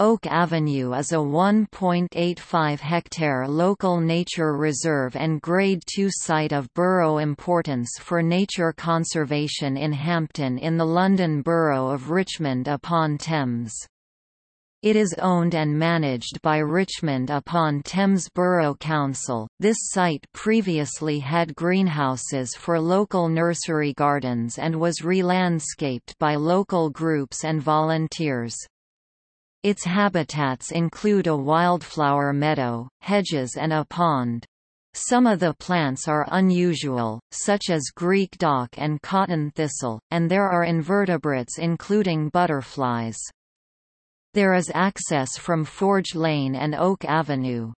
Oak Avenue is a 1.85-hectare local nature reserve and Grade II site of borough importance for nature conservation in Hampton in the London Borough of Richmond upon Thames. It is owned and managed by Richmond upon Thames Borough Council. This site previously had greenhouses for local nursery gardens and was re-landscaped by local groups and volunteers. Its habitats include a wildflower meadow, hedges and a pond. Some of the plants are unusual, such as Greek dock and cotton thistle, and there are invertebrates including butterflies. There is access from Forge Lane and Oak Avenue.